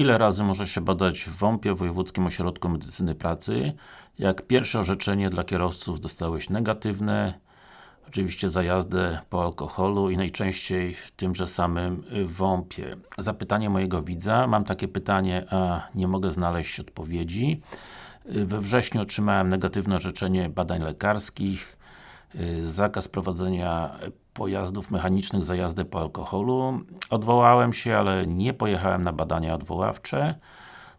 Ile razy może się badać w WOMP-ie, Wojewódzkim Ośrodku Medycyny Pracy? Jak pierwsze orzeczenie dla kierowców dostałeś negatywne, oczywiście za jazdę po alkoholu i najczęściej w tymże samym WOMP-ie. Zapytanie mojego widza, mam takie pytanie, a nie mogę znaleźć odpowiedzi. We wrześniu otrzymałem negatywne orzeczenie badań lekarskich, zakaz prowadzenia pojazdów mechanicznych za jazdę po alkoholu. Odwołałem się, ale nie pojechałem na badania odwoławcze.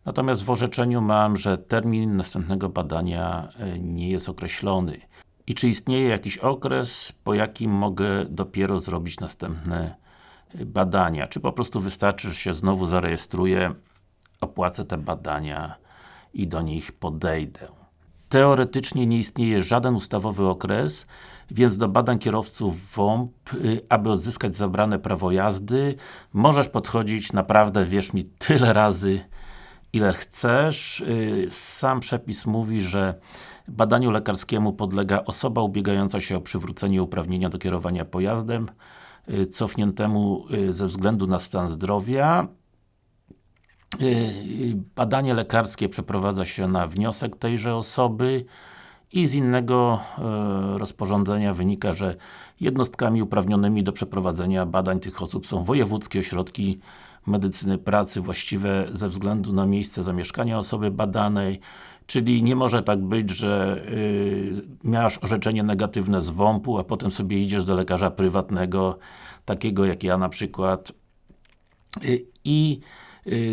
Natomiast w orzeczeniu mam, że termin następnego badania nie jest określony. I czy istnieje jakiś okres, po jakim mogę dopiero zrobić następne badania? Czy po prostu wystarczy, że się znowu zarejestruję, opłacę te badania i do nich podejdę? Teoretycznie nie istnieje żaden ustawowy okres, więc do badań kierowców WOMP, aby odzyskać zabrane prawo jazdy, możesz podchodzić naprawdę, wierz mi, tyle razy, ile chcesz. Sam przepis mówi, że badaniu lekarskiemu podlega osoba ubiegająca się o przywrócenie uprawnienia do kierowania pojazdem cofniętemu ze względu na stan zdrowia Badanie lekarskie przeprowadza się na wniosek tejże osoby i z innego rozporządzenia wynika, że jednostkami uprawnionymi do przeprowadzenia badań tych osób są wojewódzkie ośrodki medycyny pracy właściwe ze względu na miejsce zamieszkania osoby badanej, czyli nie może tak być, że yy, miałaś orzeczenie negatywne z WOMP-u, a potem sobie idziesz do lekarza prywatnego, takiego jak ja na przykład. Yy, i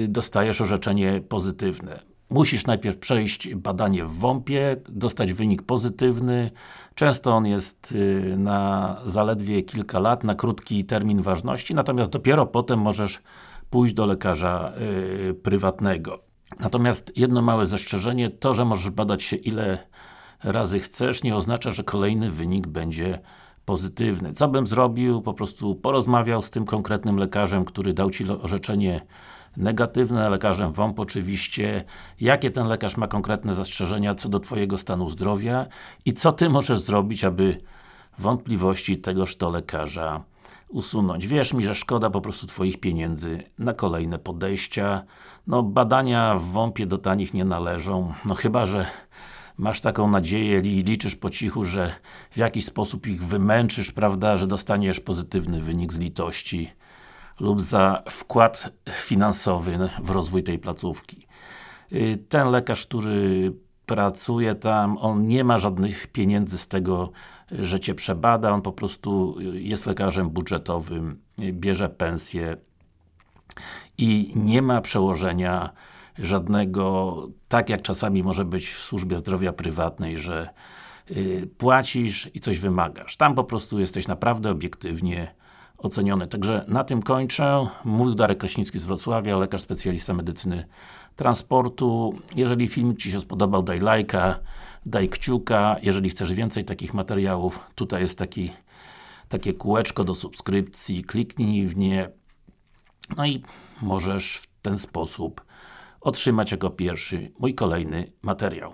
dostajesz orzeczenie pozytywne. Musisz najpierw przejść badanie w WOMP-ie, dostać wynik pozytywny. Często on jest na zaledwie kilka lat, na krótki termin ważności, natomiast dopiero potem możesz pójść do lekarza yy, prywatnego. Natomiast jedno małe zastrzeżenie, to, że możesz badać się ile razy chcesz, nie oznacza, że kolejny wynik będzie pozytywny. Co bym zrobił? Po prostu porozmawiał z tym konkretnym lekarzem, który dał Ci orzeczenie negatywne, lekarzem WOMP oczywiście, jakie ten lekarz ma konkretne zastrzeżenia co do Twojego stanu zdrowia i co Ty możesz zrobić, aby wątpliwości tegoż to lekarza usunąć. Wierz mi, że szkoda po prostu Twoich pieniędzy na kolejne podejścia. No, badania w WOMP-ie do tanich nie należą, no chyba, że masz taką nadzieję i liczysz po cichu, że w jakiś sposób ich wymęczysz, prawda, że dostaniesz pozytywny wynik z litości lub za wkład finansowy w rozwój tej placówki. Y, ten lekarz, który pracuje tam, on nie ma żadnych pieniędzy z tego, że Cię przebada, on po prostu jest lekarzem budżetowym, bierze pensję i nie ma przełożenia żadnego, tak jak czasami może być w służbie zdrowia prywatnej, że y, płacisz i coś wymagasz. Tam po prostu jesteś naprawdę obiektywnie oceniony. Także na tym kończę. Mówił Darek Kraśnicki z Wrocławia, lekarz specjalista medycyny transportu. Jeżeli filmik Ci się spodobał, daj lajka, daj kciuka. Jeżeli chcesz więcej takich materiałów, tutaj jest taki, takie kółeczko do subskrypcji, kliknij w nie. No i możesz w ten sposób otrzymać jako pierwszy mój kolejny materiał.